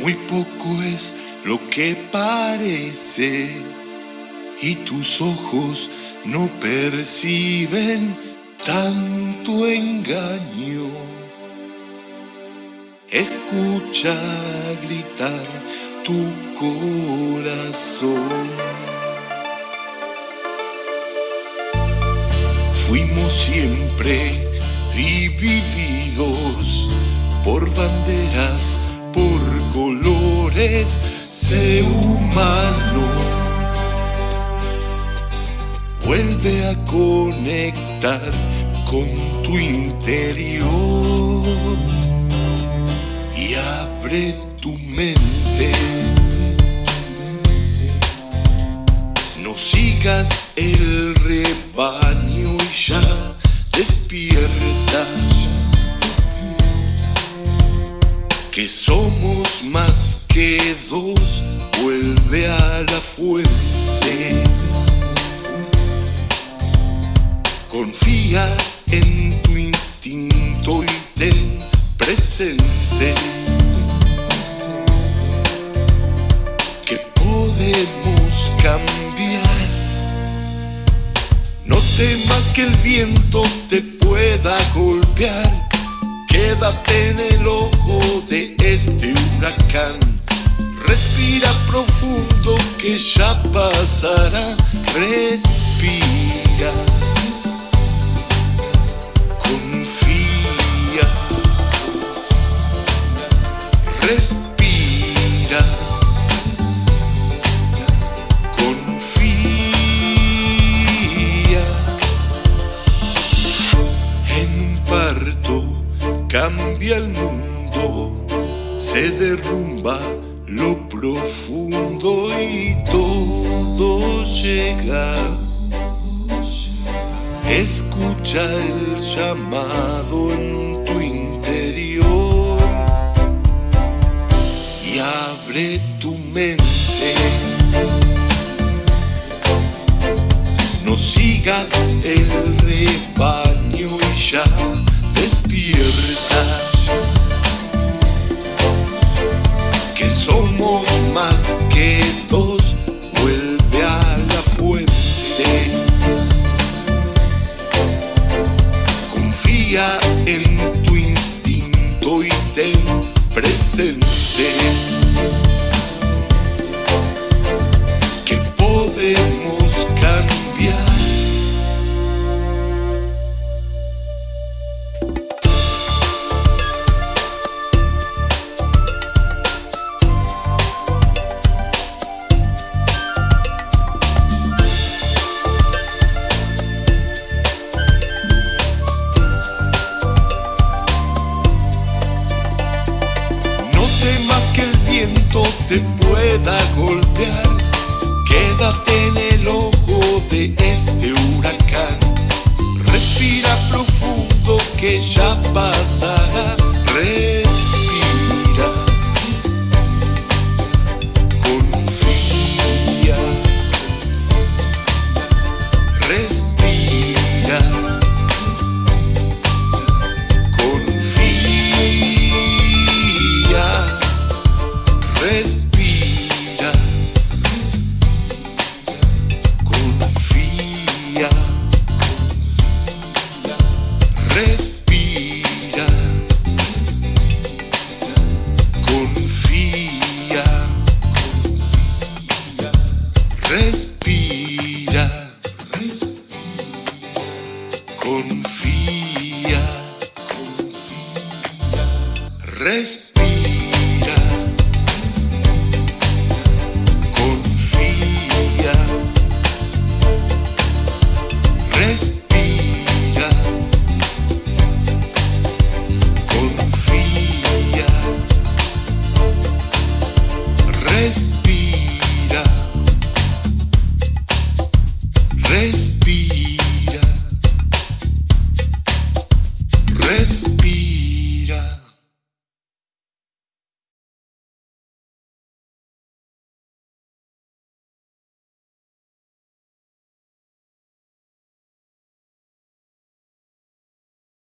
muy poco es lo que parece y tus ojos no perciben tanto engaño. Escucha gritar tu corazón. Fuimos siempre divididos por banderas, por colores, sé humano. Vuelve a conectar con tu interior y abre tu mente. No sigas el rebaño y ya despierta. Que somos fuente. Confía en tu instinto y ten presente que podemos cambiar. No temas que el viento te pueda golpear. Quédate en el ojo de este huracán. Respira profundo que ya pasará. Respira. Confía. Respira. Confía. En parto cambia el mundo, se derrumba lo profundo y todo llega. Escucha el llamado en tu interior y abre tu mente. No sigas el rebaño y ya presente temas que el viento te pueda golpear. Quédate en el ojo de este huracán. Respira profundo que ya pasará. Confía. Respira.